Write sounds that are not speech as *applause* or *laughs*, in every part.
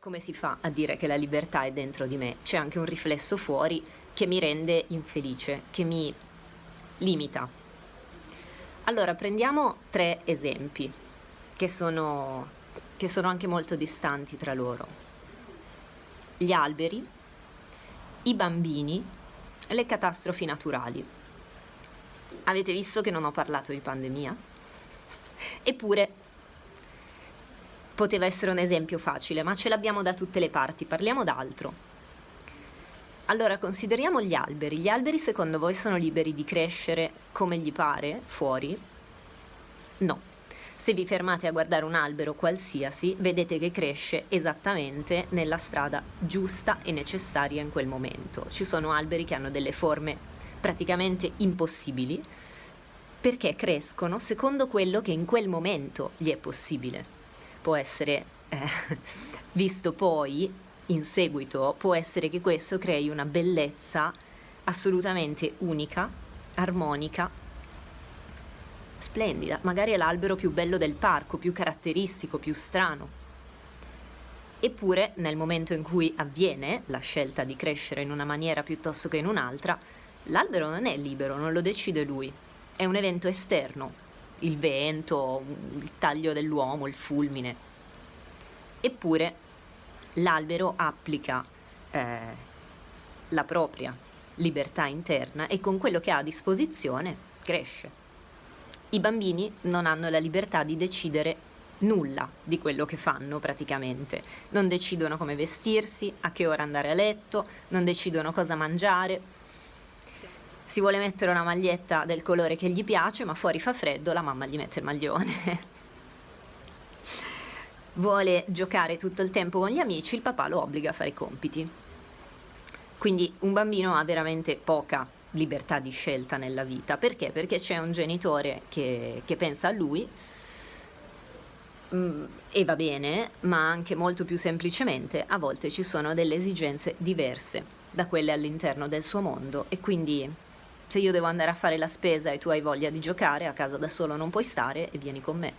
Come si fa a dire che la libertà è dentro di me? C'è anche un riflesso fuori che mi rende infelice, che mi limita. Allora prendiamo tre esempi che sono, che sono anche molto distanti tra loro. Gli alberi, i bambini le catastrofi naturali. Avete visto che non ho parlato di pandemia? Eppure poteva essere un esempio facile, ma ce l'abbiamo da tutte le parti, parliamo d'altro. Allora, consideriamo gli alberi. Gli alberi secondo voi sono liberi di crescere come gli pare fuori? No. Se vi fermate a guardare un albero qualsiasi, vedete che cresce esattamente nella strada giusta e necessaria in quel momento. Ci sono alberi che hanno delle forme praticamente impossibili perché crescono secondo quello che in quel momento gli è possibile può essere eh, *laughs* visto poi in seguito, può essere che questo crei una bellezza assolutamente unica, armonica, splendida. Magari è l'albero più bello del parco, più caratteristico, più strano. Eppure nel momento in cui avviene la scelta di crescere in una maniera piuttosto che in un'altra, l'albero non è libero, non lo decide lui, è un evento esterno, il vento, il taglio dell'uomo, il fulmine. Eppure l'albero applica eh, la propria libertà interna e con quello che ha a disposizione cresce. I bambini non hanno la libertà di decidere nulla di quello che fanno praticamente. Non decidono come vestirsi, a che ora andare a letto, non decidono cosa mangiare, si vuole mettere una maglietta del colore che gli piace, ma fuori fa freddo, la mamma gli mette il maglione. *laughs* vuole giocare tutto il tempo con gli amici, il papà lo obbliga a fare i compiti. Quindi un bambino ha veramente poca libertà di scelta nella vita. Perché? Perché c'è un genitore che, che pensa a lui mm, e va bene, ma anche molto più semplicemente a volte ci sono delle esigenze diverse da quelle all'interno del suo mondo e quindi se io devo andare a fare la spesa e tu hai voglia di giocare, a casa da solo non puoi stare e vieni con me.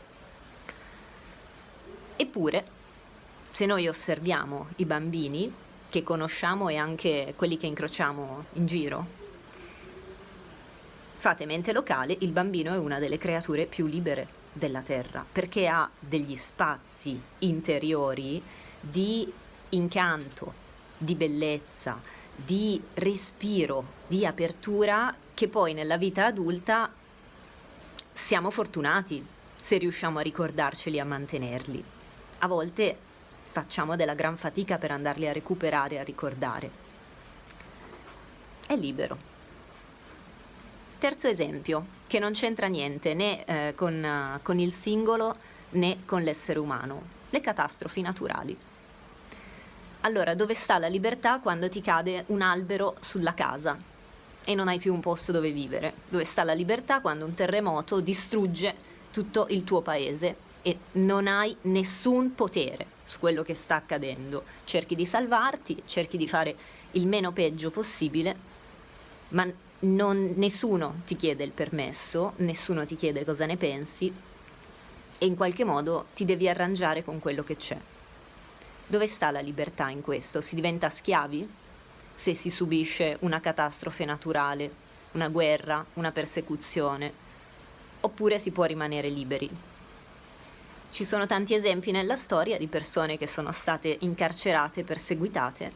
Eppure, se noi osserviamo i bambini che conosciamo e anche quelli che incrociamo in giro, fate mente locale, il bambino è una delle creature più libere della Terra, perché ha degli spazi interiori di incanto, di bellezza, di respiro, di apertura che poi nella vita adulta siamo fortunati se riusciamo a ricordarceli e a mantenerli. A volte facciamo della gran fatica per andarli a recuperare a ricordare. È libero. Terzo esempio, che non c'entra niente né eh, con, con il singolo né con l'essere umano, le catastrofi naturali. Allora, dove sta la libertà quando ti cade un albero sulla casa e non hai più un posto dove vivere? Dove sta la libertà quando un terremoto distrugge tutto il tuo paese e non hai nessun potere su quello che sta accadendo? Cerchi di salvarti, cerchi di fare il meno peggio possibile, ma non, nessuno ti chiede il permesso, nessuno ti chiede cosa ne pensi e in qualche modo ti devi arrangiare con quello che c'è. Dove sta la libertà in questo? Si diventa schiavi? Se si subisce una catastrofe naturale, una guerra, una persecuzione? Oppure si può rimanere liberi? Ci sono tanti esempi nella storia di persone che sono state incarcerate, perseguitate,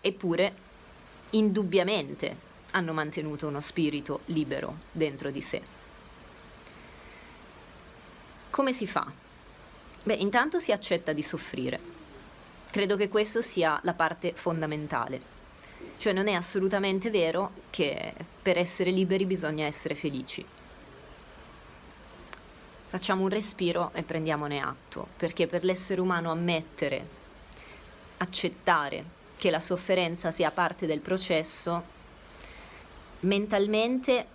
eppure indubbiamente hanno mantenuto uno spirito libero dentro di sé. Come si fa Beh, intanto si accetta di soffrire. Credo che questo sia la parte fondamentale. Cioè non è assolutamente vero che per essere liberi bisogna essere felici. Facciamo un respiro e prendiamone atto, perché per l'essere umano ammettere, accettare che la sofferenza sia parte del processo, mentalmente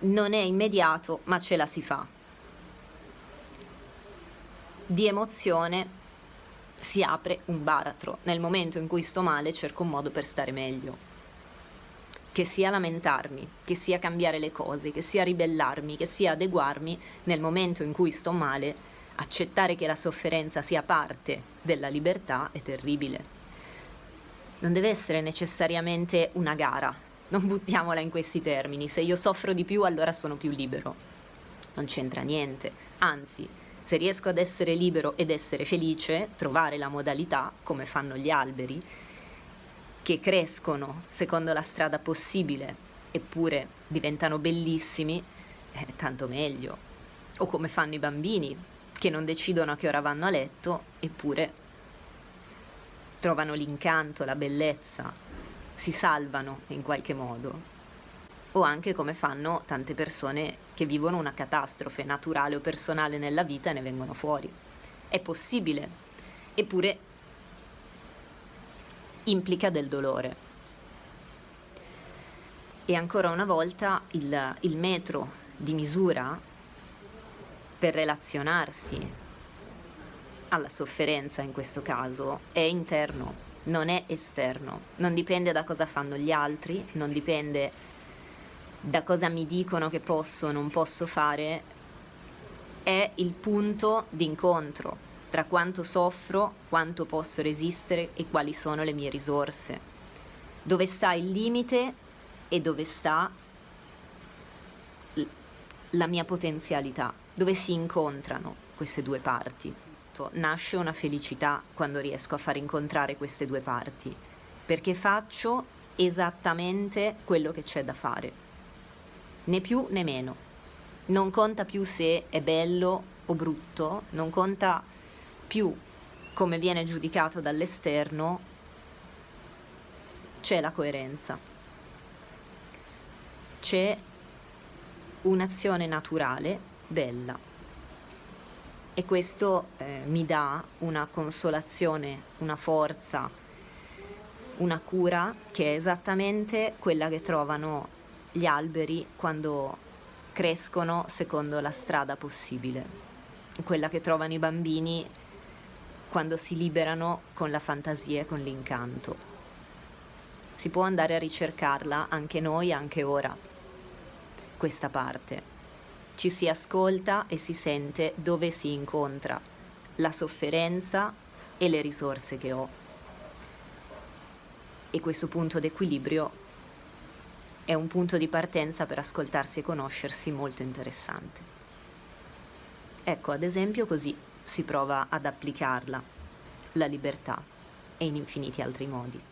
non è immediato, ma ce la si fa di emozione si apre un baratro. Nel momento in cui sto male cerco un modo per stare meglio. Che sia lamentarmi, che sia cambiare le cose, che sia ribellarmi, che sia adeguarmi, nel momento in cui sto male accettare che la sofferenza sia parte della libertà è terribile. Non deve essere necessariamente una gara, non buttiamola in questi termini, se io soffro di più allora sono più libero. Non c'entra niente, anzi, se riesco ad essere libero ed essere felice, trovare la modalità, come fanno gli alberi, che crescono secondo la strada possibile, eppure diventano bellissimi, eh, tanto meglio. O come fanno i bambini, che non decidono a che ora vanno a letto, eppure trovano l'incanto, la bellezza, si salvano in qualche modo. O anche come fanno tante persone che vivono una catastrofe naturale o personale nella vita e ne vengono fuori. È possibile, eppure implica del dolore. E ancora una volta il, il metro di misura per relazionarsi alla sofferenza in questo caso è interno, non è esterno, non dipende da cosa fanno gli altri, non dipende da cosa mi dicono che posso o non posso fare, è il punto d'incontro tra quanto soffro, quanto posso resistere e quali sono le mie risorse, dove sta il limite e dove sta la mia potenzialità dove si incontrano queste due parti. Nasce una felicità quando riesco a far incontrare queste due parti, perché faccio esattamente quello che c'è da fare, né più né meno. Non conta più se è bello o brutto, non conta più come viene giudicato dall'esterno, c'è la coerenza. C'è un'azione naturale bella. E questo eh, mi dà una consolazione, una forza, una cura che è esattamente quella che trovano gli alberi quando crescono secondo la strada possibile, quella che trovano i bambini quando si liberano con la fantasia e con l'incanto. Si può andare a ricercarla anche noi, anche ora, questa parte ci si ascolta e si sente dove si incontra la sofferenza e le risorse che ho. E questo punto d'equilibrio è un punto di partenza per ascoltarsi e conoscersi molto interessante. Ecco, ad esempio, così si prova ad applicarla, la libertà, e in infiniti altri modi.